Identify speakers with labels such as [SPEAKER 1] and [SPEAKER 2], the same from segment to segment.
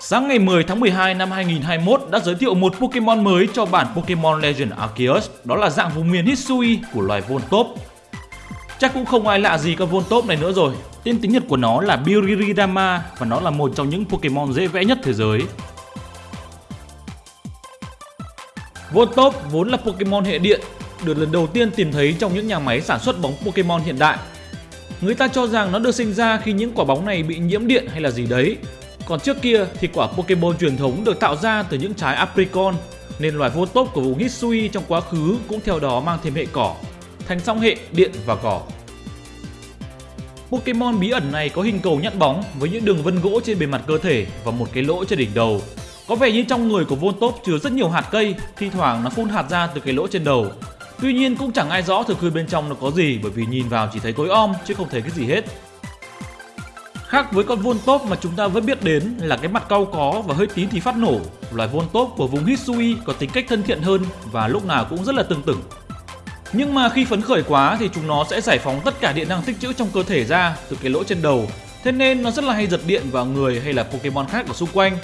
[SPEAKER 1] Sáng ngày 10 tháng 12 năm 2021 đã giới thiệu một Pokemon mới cho bản Pokemon Legend Arceus, đó là dạng vùng miền Hisui của loài Voltop. Chắc cũng không ai lạ gì con Voltop này nữa rồi. Tên tiếng Nhật của nó là Biriridama và nó là một trong những Pokemon dễ vẽ nhất thế giới. Voltop vốn là Pokemon hệ điện, được lần đầu tiên tìm thấy trong những nhà máy sản xuất bóng Pokemon hiện đại. Người ta cho rằng nó được sinh ra khi những quả bóng này bị nhiễm điện hay là gì đấy. Còn trước kia thì quả Pokemon truyền thống được tạo ra từ những trái apricot, nên loài Voltop của vùng Hisui trong quá khứ cũng theo đó mang thêm hệ cỏ, thành song hệ điện và cỏ. Pokemon bí ẩn này có hình cầu nhẵn bóng với những đường vân gỗ trên bề mặt cơ thể và một cái lỗ trên đỉnh đầu. Có vẻ như trong người của Voltop chứa rất nhiều hạt cây, thi thoảng nó phun hạt ra từ cái lỗ trên đầu. Tuy nhiên cũng chẳng ai rõ thực hư bên trong nó có gì bởi vì nhìn vào chỉ thấy cối om chứ không thấy cái gì hết. Khác với con Voltop mà chúng ta vẫn biết đến là cái mặt cau có và hơi tí thì phát nổ, loài Voltop của vùng Hisui có tính cách thân thiện hơn và lúc nào cũng rất là tương tửng. Nhưng mà khi phấn khởi quá thì chúng nó sẽ giải phóng tất cả điện năng tích trữ trong cơ thể ra từ cái lỗ trên đầu. Thế nên nó rất là hay giật điện vào người hay là Pokemon khác ở xung quanh.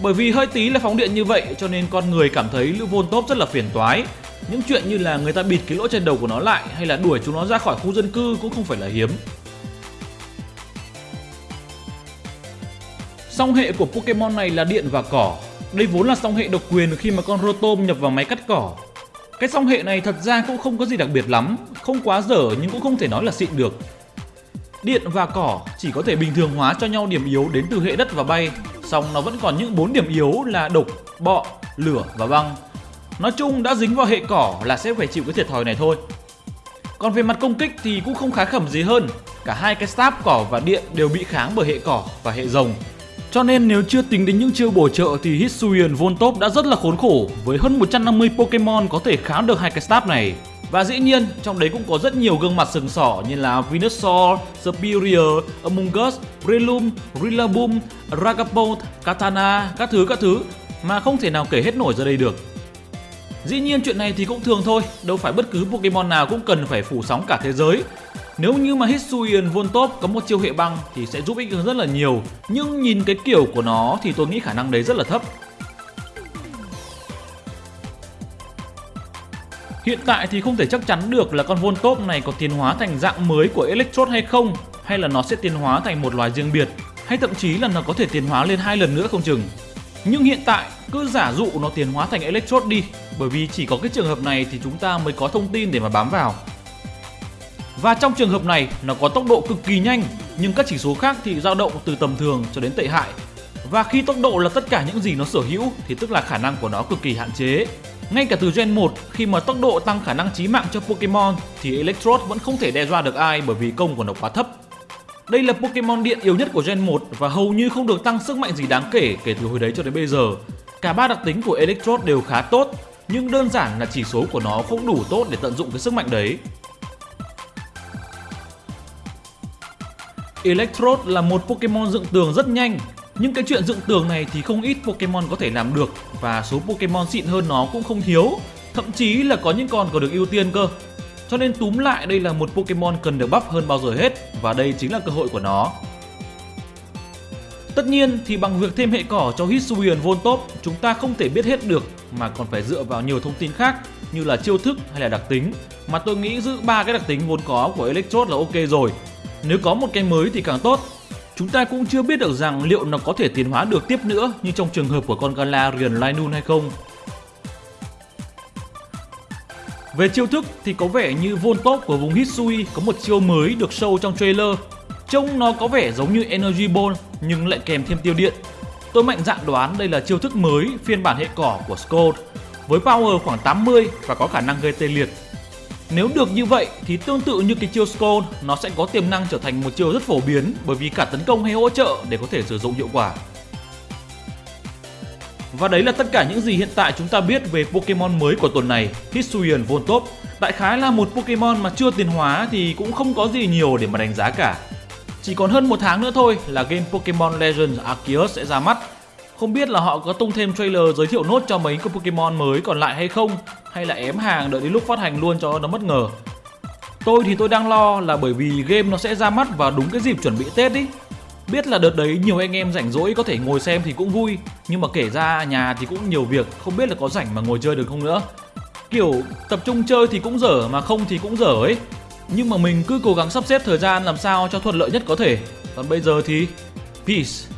[SPEAKER 1] Bởi vì hơi tí là phóng điện như vậy cho nên con người cảm thấy lũ Voltop rất là phiền toái. Những chuyện như là người ta bịt cái lỗ trên đầu của nó lại hay là đuổi chúng nó ra khỏi khu dân cư cũng không phải là hiếm. Song hệ của Pokemon này là điện và cỏ. Đây vốn là song hệ độc quyền khi mà con Rotom nhập vào máy cắt cỏ cái song hệ này thật ra cũng không có gì đặc biệt lắm, không quá dở nhưng cũng không thể nói là xịn được. Điện và cỏ chỉ có thể bình thường hóa cho nhau điểm yếu đến từ hệ đất và bay, song nó vẫn còn những bốn điểm yếu là độc, bọ, lửa và băng. Nói chung đã dính vào hệ cỏ là sẽ phải chịu cái thiệt thòi này thôi. Còn về mặt công kích thì cũng không khá khẩm gì hơn, cả hai cái stab cỏ và điện đều bị kháng bởi hệ cỏ và hệ rồng cho nên nếu chưa tính đến những chiêu bổ trợ thì Hisuian Voltop đã rất là khốn khổ với hơn 150 Pokemon có thể kháng được hai cái staff này. Và dĩ nhiên, trong đấy cũng có rất nhiều gương mặt sừng sỏ như là Venusaur, Superior, Among Us, Breloom, Rillaboom, Ragapult, Katana, các thứ các thứ mà không thể nào kể hết nổi ra đây được. Dĩ nhiên chuyện này thì cũng thường thôi, đâu phải bất cứ Pokemon nào cũng cần phải phủ sóng cả thế giới nếu như mà Hisuian Voltop có một chiêu hệ băng thì sẽ giúp ích rất là nhiều. Nhưng nhìn cái kiểu của nó thì tôi nghĩ khả năng đấy rất là thấp. Hiện tại thì không thể chắc chắn được là con Voltop này có tiến hóa thành dạng mới của Electrode hay không, Hay là nó sẽ tiến hóa thành một loài riêng biệt, Hay thậm chí là nó có thể tiến hóa lên hai lần nữa không chừng. Nhưng hiện tại, cứ giả dụ nó tiến hóa thành Electrode đi, Bởi vì chỉ có cái trường hợp này thì chúng ta mới có thông tin để mà bám vào và trong trường hợp này, nó có tốc độ cực kỳ nhanh, nhưng các chỉ số khác thì dao động từ tầm thường cho đến tệ hại. Và khi tốc độ là tất cả những gì nó sở hữu, thì tức là khả năng của nó cực kỳ hạn chế. Ngay cả từ Gen 1 khi mà tốc độ tăng khả năng chí mạng cho Pokemon thì Electrode vẫn không thể đe dọa được ai bởi vì công của nó quá thấp. Đây là Pokemon điện yếu nhất của Gen 1 và hầu như không được tăng sức mạnh gì đáng kể kể từ hồi đấy cho đến bây giờ. Cả ba đặc tính của Electrode đều khá tốt, nhưng đơn giản là chỉ số của nó không đủ tốt để tận dụng cái sức mạnh đấy. Electrode là một Pokemon dựng tường rất nhanh. Nhưng cái chuyện dựng tường này thì không ít Pokemon có thể làm được và số Pokemon xịn hơn nó cũng không thiếu, thậm chí là có những con còn được ưu tiên cơ. Cho nên túm lại, đây là một Pokemon cần được bắp hơn bao giờ hết và đây chính là cơ hội của nó. Tất nhiên thì bằng việc thêm hệ cỏ cho Hisuian Voltop chúng ta không thể biết hết được, mà còn phải dựa vào nhiều thông tin khác như là chiêu thức hay là đặc tính. Mà tôi nghĩ giữ ba cái đặc tính vốn có của Electrode là ok rồi nếu có một cái mới thì càng tốt. Chúng ta cũng chưa biết được rằng liệu nó có thể tiến hóa được tiếp nữa như trong trường hợp của con Galarian Linoon hay không. Về chiêu thức thì có vẻ như Voltop của vùng Hisui có một chiêu mới được show trong trailer. Trông nó có vẻ giống như Energy Ball, nhưng lại kèm thêm tiêu điện. Tôi mạnh dạn đoán đây là chiêu thức mới phiên bản hệ cỏ của Scold với power khoảng 80 và có khả năng gây tê liệt nếu được như vậy thì tương tự như cái chiêu Skull, nó sẽ có tiềm năng trở thành một chiêu rất phổ biến bởi vì cả tấn công hay hỗ trợ để có thể sử dụng hiệu quả. Và đấy là tất cả những gì hiện tại chúng ta biết về Pokemon mới của tuần này, Hisuian Voltop. Đại khái là một Pokemon mà chưa tiến hóa thì cũng không có gì nhiều để mà đánh giá cả. Chỉ còn hơn một tháng nữa thôi là game Pokemon Legends Arceus sẽ ra mắt không biết là họ có tung thêm trailer giới thiệu nốt cho mấy con Pokemon mới còn lại hay không, Hay là ém hàng đợi đến lúc phát hành luôn cho nó bất ngờ. Tôi thì tôi đang lo là bởi vì game nó sẽ ra mắt vào đúng cái dịp chuẩn bị Tết ý. Biết là đợt đấy nhiều anh em rảnh rỗi có thể ngồi xem thì cũng vui, Nhưng mà kể ra nhà thì cũng nhiều việc, Không biết là có rảnh mà ngồi chơi được không nữa. Kiểu, tập trung chơi thì cũng dở mà không thì cũng dở ấy. Nhưng mà mình cứ cố gắng sắp xếp thời gian làm sao cho thuận lợi nhất có thể. Còn bây giờ thì, Peace.